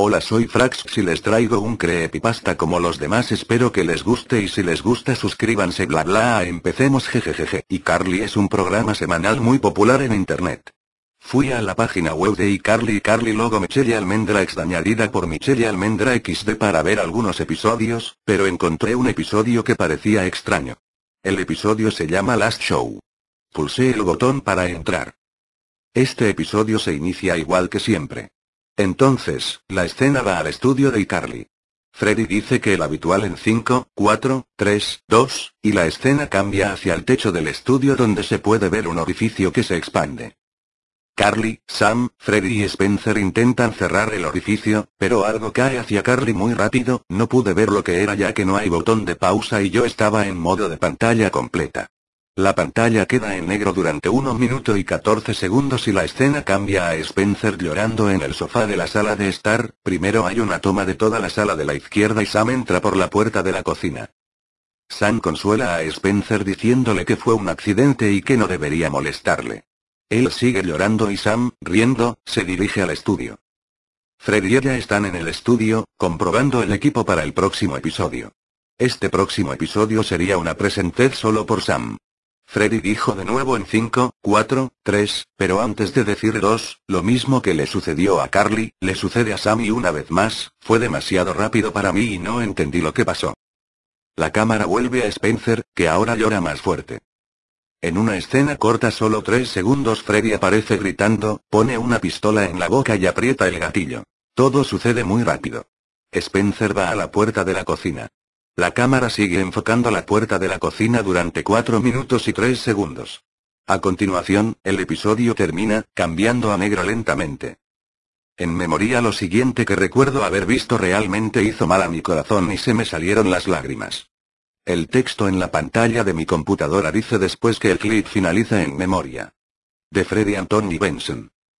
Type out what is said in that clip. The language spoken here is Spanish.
Hola soy Frax si les traigo un creepypasta como los demás espero que les guste y si les gusta suscríbanse bla bla empecemos jejejeje y Carly es un programa semanal muy popular en internet. Fui a la página web de iCarly y Carly logo Michelle Almendra X añadida por Michelle Almendra XD para ver algunos episodios, pero encontré un episodio que parecía extraño. El episodio se llama Last Show. Pulsé el botón para entrar. Este episodio se inicia igual que siempre. Entonces, la escena va al estudio de iCarly. Freddy dice que el habitual en 5, 4, 3, 2, y la escena cambia hacia el techo del estudio donde se puede ver un orificio que se expande. Carly, Sam, Freddy y Spencer intentan cerrar el orificio, pero algo cae hacia Carly muy rápido, no pude ver lo que era ya que no hay botón de pausa y yo estaba en modo de pantalla completa. La pantalla queda en negro durante 1 minuto y 14 segundos y la escena cambia a Spencer llorando en el sofá de la sala de estar, primero hay una toma de toda la sala de la izquierda y Sam entra por la puerta de la cocina. Sam consuela a Spencer diciéndole que fue un accidente y que no debería molestarle. Él sigue llorando y Sam, riendo, se dirige al estudio. Fred y ella están en el estudio, comprobando el equipo para el próximo episodio. Este próximo episodio sería una presentez solo por Sam. Freddy dijo de nuevo en 5, 4, 3, pero antes de decir 2, lo mismo que le sucedió a Carly, le sucede a Sammy una vez más, fue demasiado rápido para mí y no entendí lo que pasó. La cámara vuelve a Spencer, que ahora llora más fuerte. En una escena corta solo 3 segundos Freddy aparece gritando, pone una pistola en la boca y aprieta el gatillo. Todo sucede muy rápido. Spencer va a la puerta de la cocina. La cámara sigue enfocando la puerta de la cocina durante 4 minutos y 3 segundos. A continuación, el episodio termina, cambiando a negro lentamente. En memoria lo siguiente que recuerdo haber visto realmente hizo mal a mi corazón y se me salieron las lágrimas. El texto en la pantalla de mi computadora dice después que el clip finaliza en memoria. De Freddy Anthony Benson.